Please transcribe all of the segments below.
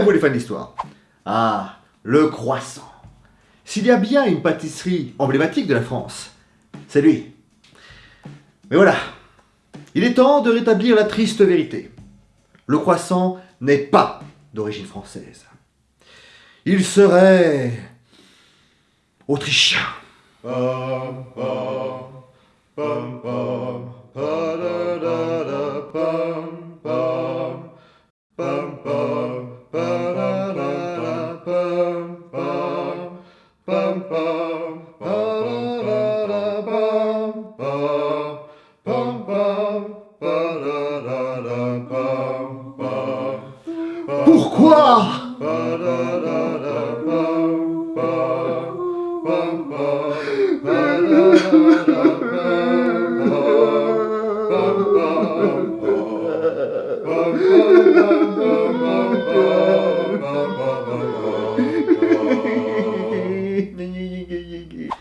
vous les fans d'histoire. Ah, le croissant. S'il y a bien une pâtisserie emblématique de la France, c'est lui. Mais voilà, il est temps de rétablir la triste vérité. Le croissant n'est pas d'origine française. Il serait autrichien. bum bum bum bum bum bum bum bum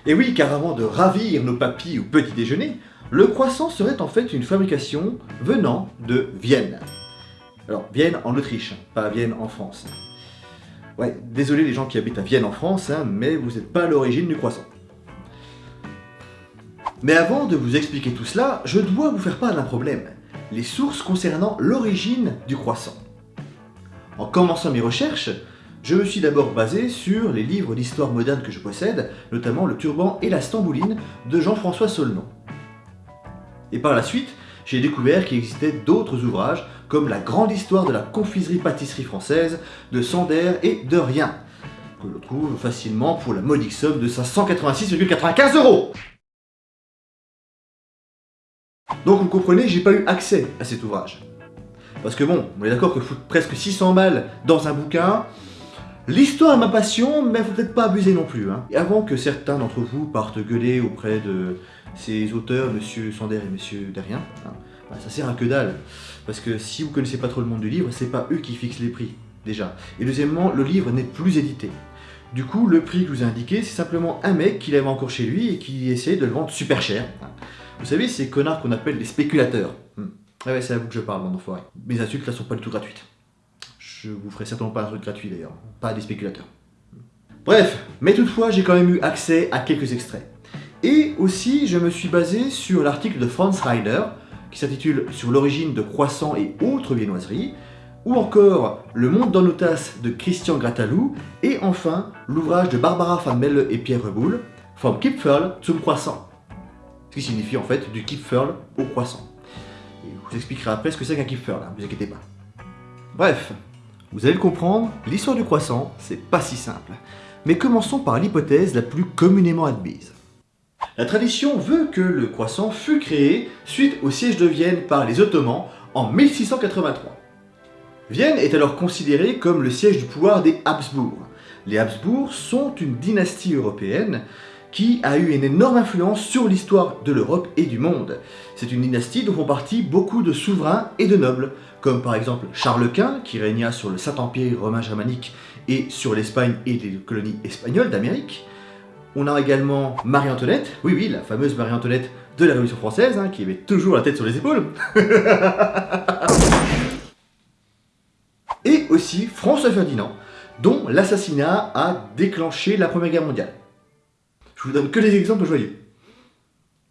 Et oui, car avant de ravir nos papilles au petit déjeuner, le croissant serait en fait une fabrication venant de Vienne. Alors, Vienne en Autriche, pas Vienne en France. Ouais, désolé les gens qui habitent à Vienne en France, hein, mais vous n'êtes pas à l'origine du croissant. Mais avant de vous expliquer tout cela, je dois vous faire part d'un problème. Les sources concernant l'origine du croissant. En commençant mes recherches, je me suis d'abord basé sur les livres d'histoire moderne que je possède, notamment Le Turban et la Stambouline de Jean-François Solnon. Et par la suite, j'ai découvert qu'il existait d'autres ouvrages, comme La grande histoire de la confiserie-pâtisserie française de Sander et de Rien, que l'on trouve facilement pour la modique somme de 586,95 euros Donc vous comprenez, j'ai pas eu accès à cet ouvrage. Parce que bon, on est d'accord que foutre presque 600 balles dans un bouquin, L'histoire est ma passion, mais faut peut-être pas abuser non plus. Hein. Et avant que certains d'entre vous partent gueuler auprès de ces auteurs, Monsieur Sander et Monsieur Derrien, hein, bah, ça sert à que dalle. Parce que si vous connaissez pas trop le monde du livre, c'est pas eux qui fixent les prix, déjà. Et deuxièmement, le livre n'est plus édité. Du coup, le prix que je vous ai indiqué, c'est simplement un mec qui l'avait encore chez lui et qui essaie de le vendre super cher. Hein. Vous savez, ces connards qu'on appelle les spéculateurs. Hmm. Ah ouais, c'est à vous que je parle, mon enfoiré. Mes insultes là sont pas du tout gratuites. Je vous ferai certainement pas un truc gratuit d'ailleurs, pas des spéculateurs. Bref, mais toutefois j'ai quand même eu accès à quelques extraits. Et aussi je me suis basé sur l'article de Franz Reiner, qui s'intitule Sur l'origine de croissants et autres viennoiseries, ou encore Le monde dans nos tasses de Christian Gratalou, et enfin l'ouvrage de Barbara van Melle et Pierre Reboul, From Kipferl zum Croissant, ce qui signifie en fait du Kipferl au croissant. Je vous expliquerai après ce que c'est qu'un Kipferl, ne vous inquiétez pas. Bref, vous allez le comprendre, l'histoire du croissant, c'est pas si simple. Mais commençons par l'hypothèse la plus communément admise. La tradition veut que le croissant fut créé suite au siège de Vienne par les Ottomans en 1683. Vienne est alors considérée comme le siège du pouvoir des Habsbourg. Les Habsbourg sont une dynastie européenne qui a eu une énorme influence sur l'histoire de l'Europe et du monde. C'est une dynastie dont font partie beaucoup de souverains et de nobles, comme par exemple Charles Quint, qui régna sur le Saint-Empire romain germanique et sur l'Espagne et les colonies espagnoles d'Amérique. On a également Marie-Antoinette, oui oui, la fameuse Marie-Antoinette de la Révolution française, hein, qui avait toujours la tête sur les épaules. et aussi François Ferdinand, dont l'assassinat a déclenché la Première Guerre mondiale. Je vous donne que les exemples joyeux.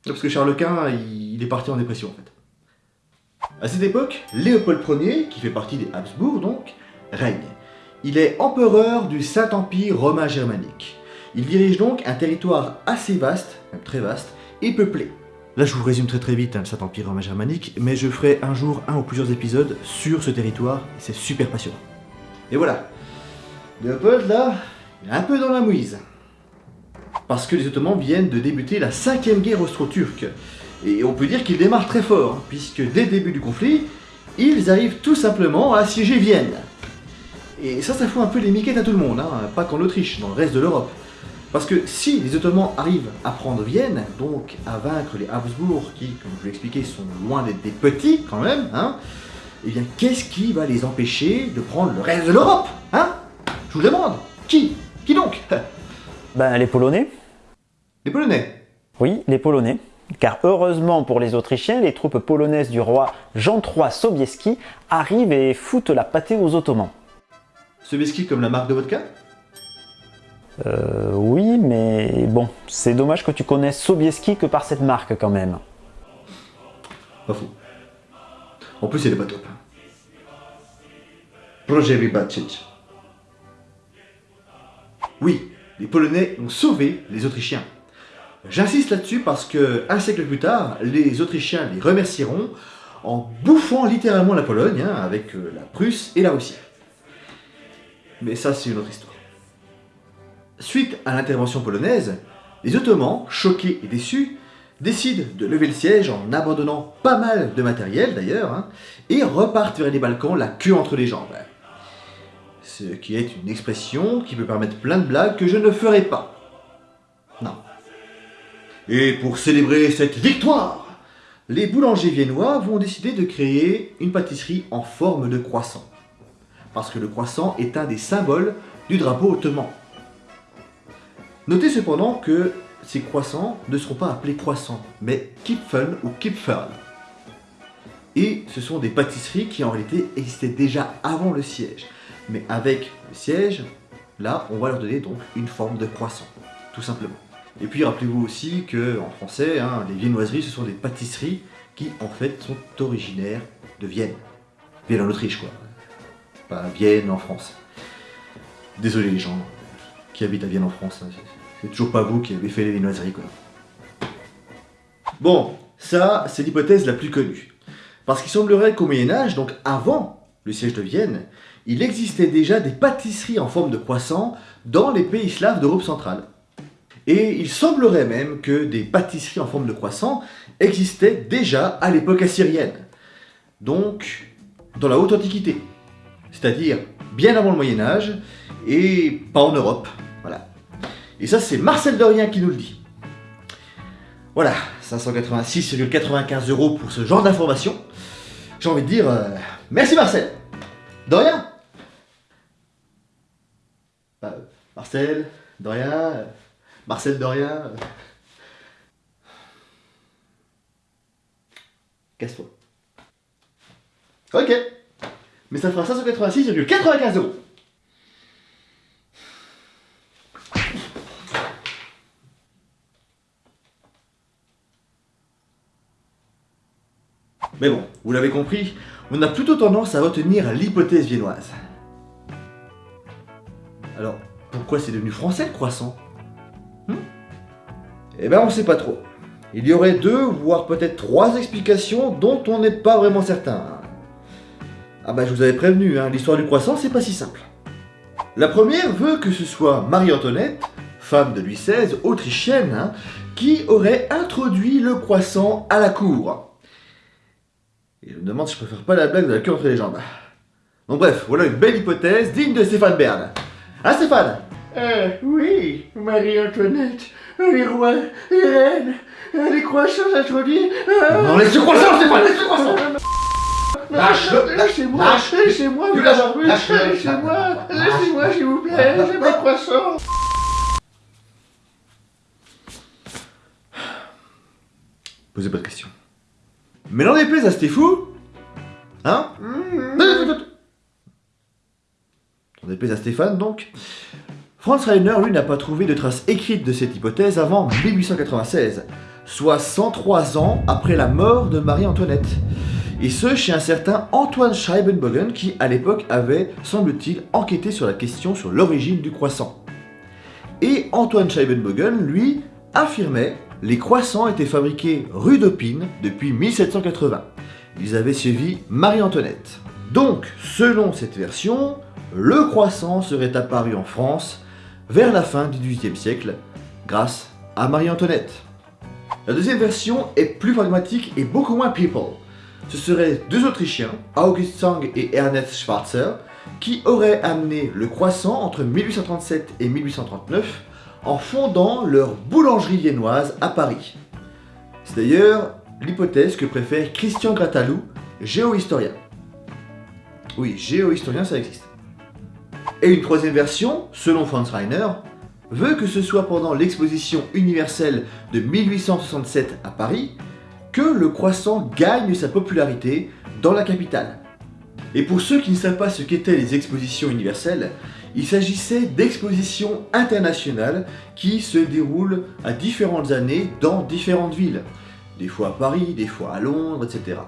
Parce que Charles Quint, il est parti en dépression en fait. À cette époque, Léopold Ier, qui fait partie des Habsbourg donc, règne. Il est empereur du Saint-Empire romain germanique. Il dirige donc un territoire assez vaste, même très vaste, et peuplé. Là je vous résume très très vite hein, le Saint-Empire romain germanique, mais je ferai un jour un ou plusieurs épisodes sur ce territoire, et c'est super passionnant. Et voilà, Léopold là, il est un peu dans la mouise parce que les Ottomans viennent de débuter la cinquième guerre austro-turque. Et on peut dire qu'ils démarrent très fort, puisque dès le début du conflit, ils arrivent tout simplement à assiéger Vienne. Et ça, ça fout un peu les miquettes à tout le monde, hein, pas qu'en Autriche, dans le reste de l'Europe. Parce que si les Ottomans arrivent à prendre Vienne, donc à vaincre les Habsbourg, qui, comme je vous l'ai expliqué, sont loin d'être des petits quand même, hein, eh bien qu'est-ce qui va les empêcher de prendre le reste de l'Europe hein? Je vous demande, qui? Qui donc? Ben les Polonais. Les Polonais? Oui, les Polonais. Car heureusement pour les Autrichiens, les troupes polonaises du roi Jean III Sobieski arrivent et foutent la pâtée aux Ottomans. Sobieski comme la marque de vodka? Euh, oui, mais bon, c'est dommage que tu connaisses Sobieski que par cette marque quand même. Pas fou. En plus, elle est pas top. Projet Vybacic. Oui, les Polonais ont sauvé les Autrichiens. J'insiste là-dessus parce que un siècle plus tard, les Autrichiens les remercieront en bouffant littéralement la Pologne hein, avec euh, la Prusse et la Russie. Mais ça, c'est une autre histoire. Suite à l'intervention polonaise, les Ottomans, choqués et déçus, décident de lever le siège en abandonnant pas mal de matériel d'ailleurs, hein, et repartent vers les Balkans la queue entre les jambes. Ce qui est une expression qui peut permettre plein de blagues que je ne ferai pas. Et pour célébrer cette victoire, les boulangers viennois vont décider de créer une pâtisserie en forme de croissant. Parce que le croissant est un des symboles du drapeau ottoman. Notez cependant que ces croissants ne seront pas appelés croissants, mais Kipfen ou Kipferl. Et ce sont des pâtisseries qui en réalité existaient déjà avant le siège. Mais avec le siège, là, on va leur donner donc une forme de croissant, tout simplement. Et puis rappelez-vous aussi que en français, hein, les viennoiseries, ce sont des pâtisseries qui en fait sont originaires de Vienne. Vienne en Autriche quoi. Pas Vienne en France. Désolé les gens qui habitent à Vienne en France, hein, c'est- toujours pas vous qui avez fait les viennoiseries quoi. Bon, ça c'est l'hypothèse la plus connue. Parce qu'il semblerait qu'au Moyen-Âge, donc avant le siège de Vienne, il existait déjà des pâtisseries en forme de croissant dans les pays slaves d'Europe centrale. Et il semblerait même que des pâtisseries en forme de croissant existaient déjà à l'époque assyrienne. Donc, dans la haute antiquité. C'est-à-dire bien avant le Moyen-Âge et pas en Europe. Voilà. Et ça, c'est Marcel Dorien qui nous le dit. Voilà, 586,95 euros pour ce genre d'informations. J'ai envie de dire euh, merci Marcel. De. Euh, Marcel, de. Marcel de rien. euh. Casse-toi. Ok. Mais ça fera 586,95 euros. Mais bon, vous l'avez compris, on a plutôt tendance à retenir l'hypothèse viennoise. Alors, pourquoi c'est devenu français le croissant? Hmm Eh ben, on sait pas trop. Il y aurait deux, voire peut-être trois explications dont on n'est pas vraiment certain. Ah bah je vous avais prévenu, hein, l'histoire du croissant c'est pas si simple. La première veut que ce soit Marie-Antoinette, femme de Louis XVI, autrichienne, hein, qui aurait introduit le croissant à la cour. Et je me demande si je préfère pas la blague de la queue entre les jambes. Donc bref, voilà une belle hypothèse digne de Stéphane Bern. Hein Stéphane? Euh, oui, Marie-Antoinette, les rois, les reines, euh, les croissants introduits. euh, Non, laisse le croissant Stéphane, laisse le croissant Lâche-le, Lâchez-moi, lâche- laissez-moi, tu vous lâches- l'avez lâche-le. laissez-moi, laissez-moi s'il vous plaît, j'ai mes croissants. Posez pas de questions. Mais n'en déplaise à Stéphou Hein? N'en déplaise à Stéphane, donc. Franz Reiner, lui, n'a pas trouvé de traces écrites de cette hypothèse avant 1896, soit 103 ans après la mort de Marie-Antoinette. Et ce, chez un certain Antoine Scheibenbogen, qui, à l'époque, avait, semble-t-il, enquêté sur la question sur l'origine du croissant. Et Antoine Scheibenbogen, lui, affirmait les croissants étaient fabriqués rue d'Opine depuis 1780. Ils avaient suivi Marie-Antoinette. Donc, selon cette version, le croissant serait apparu en France vers la fin du XVIIIe siècle, grâce à Marie-Antoinette. La deuxième version est plus pragmatique et beaucoup moins people. Ce seraient deux Autrichiens, August Sang et Ernest Schwarzer, qui auraient amené le croissant entre 1837 et 1839 en fondant leur boulangerie viennoise à Paris. C'est d'ailleurs l'hypothèse que préfère Christian Gratalou, géohistorien. Oui, géohistorien, ça existe. Et une troisième version, selon Franz Reiner, veut que ce soit pendant l'exposition universelle de 1867 à Paris que le croissant gagne sa popularité dans la capitale. Et pour ceux qui ne savent pas ce qu'étaient les expositions universelles, il s'agissait d'expositions internationales qui se déroulent à différentes années dans différentes villes. Des fois à Paris, des fois à Londres, etc.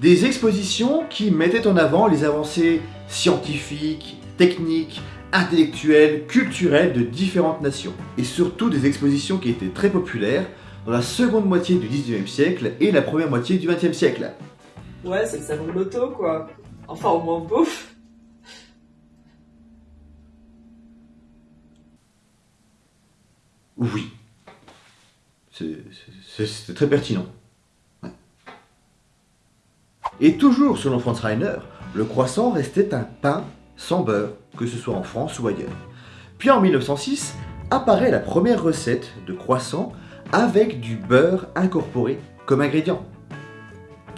Des expositions qui mettaient en avant les avancées scientifiques, techniques, intellectuelles, culturelles de différentes nations. Et surtout des expositions qui étaient très populaires dans la seconde moitié du 19e siècle et la première moitié du 20e siècle. Ouais, c'est le salon de l'auto, quoi. Enfin, au moins bouffe. Oui. C'est- très pertinent. Ouais. Et toujours selon Franz Reiner, le croissant restait un pain sans beurre, que ce soit en France ou ailleurs. Puis en 1906, apparaît la première recette de croissant avec du beurre incorporé comme ingrédient.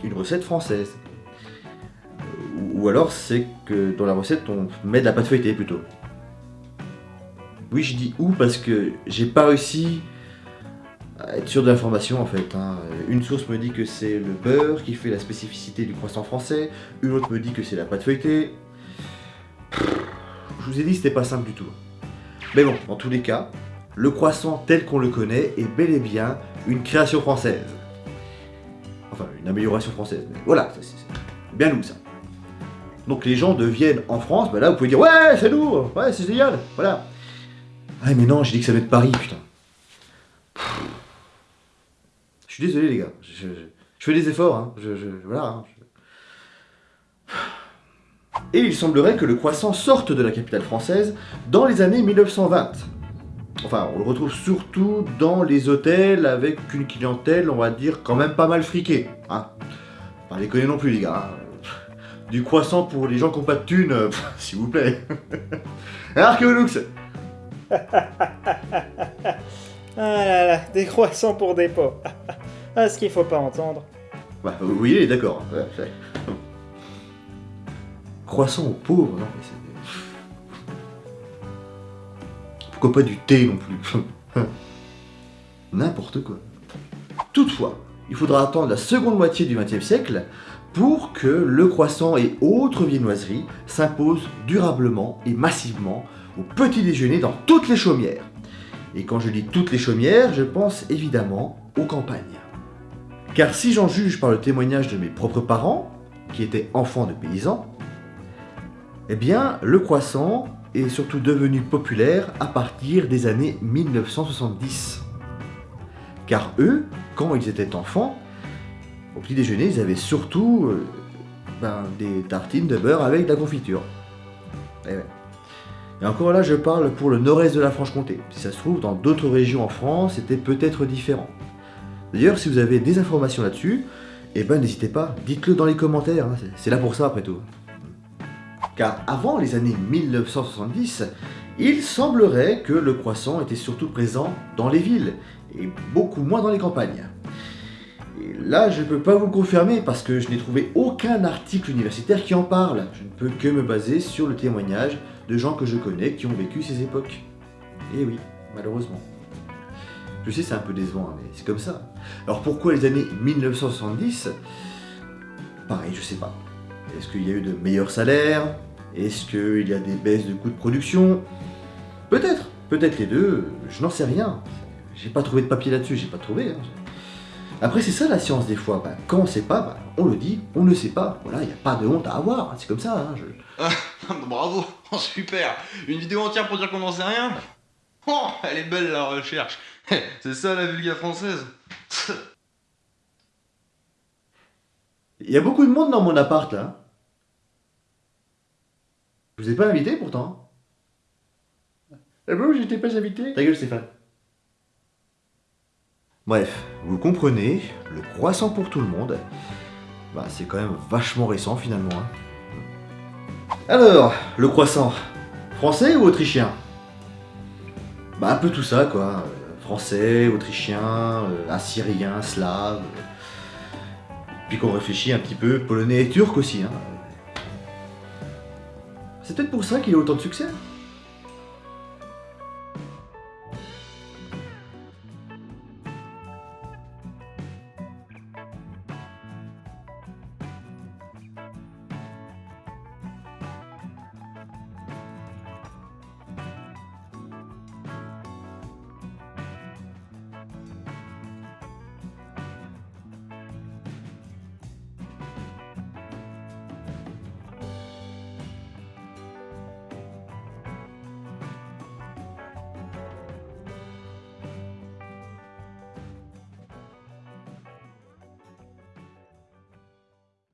Une recette française. Ou- Ou alors c'est que dans la recette on met de la pâte feuilletée plutôt. Oui, je dis où parce que j'ai pas réussi à être sûr de l'information en fait. hein. Une source me dit que c'est le beurre qui fait la spécificité du croissant français, une autre me dit que c'est la pâte feuilletée. Je vous ai dit, c'était pas simple du tout. Mais bon, dans tous les cas, le croissant tel qu'on le connaît est bel et bien une création française. Enfin, une amélioration française. Mais voilà, c'est bien nous ça. Donc les gens deviennent en France, bah là vous pouvez dire ouais c'est nous, ouais c'est génial, voilà. Ah mais non, j'ai dit que ça venait de Paris, putain. Je suis désolé les gars, je, je- fais des efforts, hein. Je- voilà. hein. Et il semblerait que le croissant sorte de la capitale française dans les années 1920. Enfin, on le retrouve surtout dans les hôtels avec une clientèle, on va dire, quand même pas mal friquée. Hein. Pas les connaît non plus les gars. hein. Du croissant pour les gens qui n'ont pas de thunes, euh, s'il vous plaît. Archéolux Ah là là, des croissants pour des pauvres. Ah, ce qu'il faut pas entendre. Bah, vous voyez, d'accord. Ouais, Croissant aux pauvres, non mais. Pourquoi pas du thé non plus N'importe quoi. Toutefois, il faudra attendre la seconde moitié du XXe siècle pour que le croissant et autres viennoiseries s'imposent durablement et massivement au petit déjeuner dans toutes les chaumières. Et quand je dis toutes les chaumières, je pense évidemment aux campagnes. Car si j'en juge par le témoignage de mes propres parents, qui étaient enfants de paysans, eh bien, le croissant est surtout devenu populaire à partir des années 1970. Car eux, quand ils étaient enfants, au petit déjeuner, ils avaient surtout euh, ben, des tartines de beurre avec de la confiture. Eh. Et encore là, je parle pour le nord-est de la Franche-Comté. Si ça se trouve, dans d'autres régions en France, c'était peut-être différent. D'ailleurs, si vous avez des informations là-dessus, eh ben n'hésitez pas, dites-le dans les commentaires, hein, c'est là pour ça après tout. Car avant les années 1970, il semblerait que le croissant était surtout présent dans les villes, et beaucoup moins dans les campagnes. Et là, je ne peux pas vous confirmer parce que je n'ai trouvé aucun article universitaire qui en parle. Je ne peux que me baser sur le témoignage de gens que je connais qui ont vécu ces époques. Et oui, malheureusement. Je sais, c'est un peu décevant, hein, mais c'est comme ça. Alors pourquoi les années 1970 Pareil, je sais pas. Est-ce qu'il y a eu de meilleurs salaires? Est-ce qu'il y a des baisses de coûts de production? Peut-être, peut-être les deux, je n'en sais rien. J'ai pas trouvé de papier là-dessus, j'ai pas trouvé. hein. Après, c'est ça la science des fois. Bah, quand on sait pas, bah, on le dit, on ne sait pas. Voilà, il n'y a pas de honte à avoir, c'est comme ça. hein, je- Bravo, super Une vidéo entière pour dire qu'on n'en sait rien? Oh, elle est belle la recherche C'est ça la vulga française Il y a beaucoup de monde dans mon appart là. Je vous ai pas invité pourtant. Ah bon, j'étais pas invité Ta gueule Stéphane. Bref, vous comprenez, le croissant pour tout le monde, bah, c'est quand même vachement récent finalement. hein. Alors, le croissant, français ou autrichien? Bah un peu tout ça quoi. Français, autrichien, euh, assyrien, slave. Puis qu'on réfléchit un petit peu, polonais et turc aussi. hein. C'est peut-être pour ça qu'il a autant de succès.